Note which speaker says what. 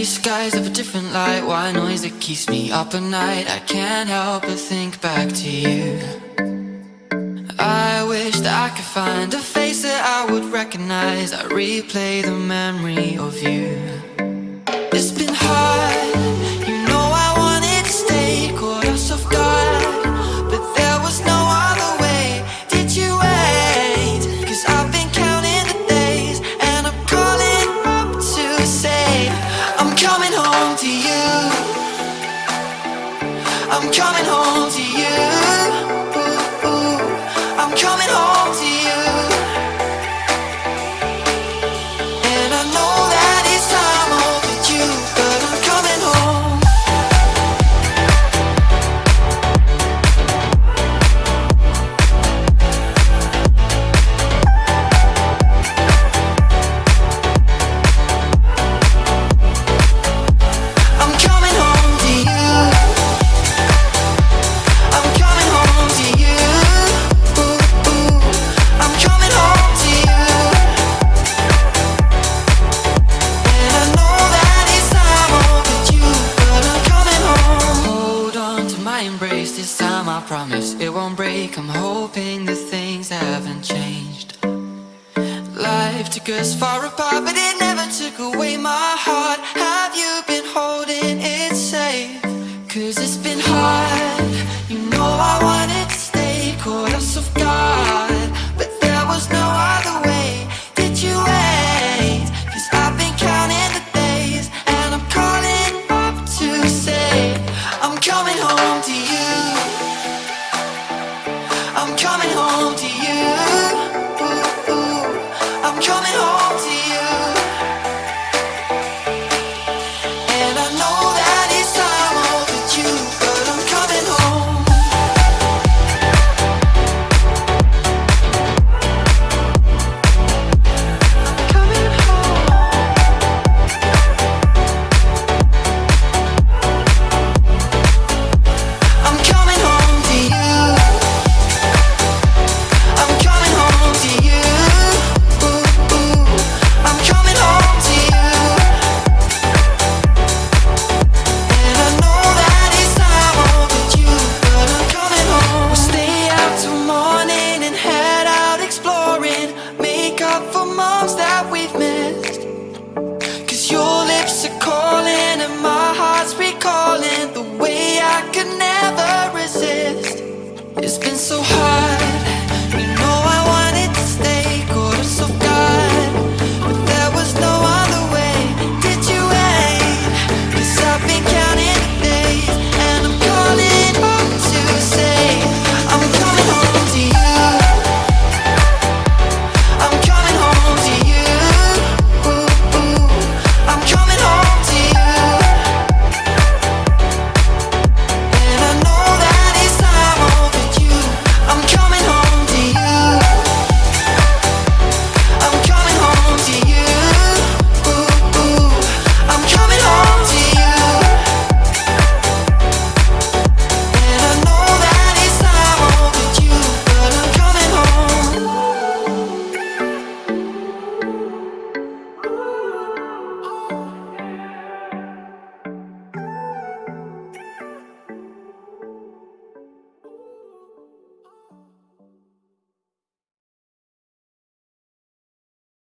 Speaker 1: these skies have a different light. White noise that keeps me up at night? I can't help but think back to you. I wish that I could find a face that I would recognize. I replay the memory of you. coming home to you. I'm coming home. this time I promise it won't break. I'm hoping that things haven't changed. Life took us far apart but it never took away my heart. Have you been holding it safe? Cause it's been been so hard.